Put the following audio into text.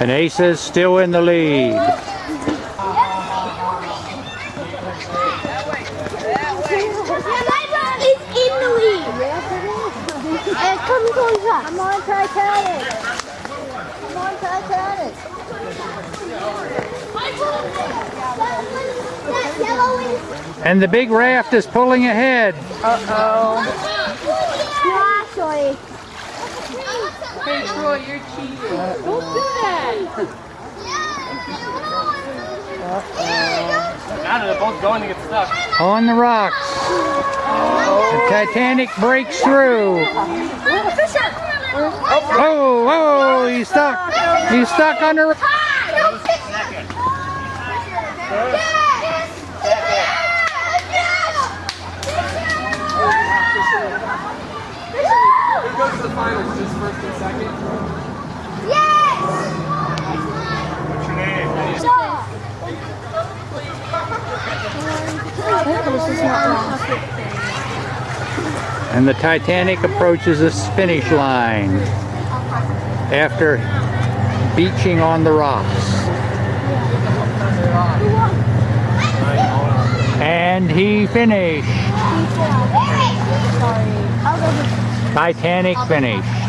And Ace is still in the lead. It's in the lead. Yes, it is. And come closer. Come on, Titanic. Come on, Titanic. That yellow is And the big raft is pulling ahead. Uh-oh. Actually. Hey, Troy, you're cheating. Don't do that. Now they're both going to get stuck. On the rocks. The Titanic breaks through. Oh, oh, he's stuck. He's stuck under. Who goes to the finals? Just first and second? What's your name? And the Titanic approaches the finish line after beaching on the rocks. And he finished. Titanic finished.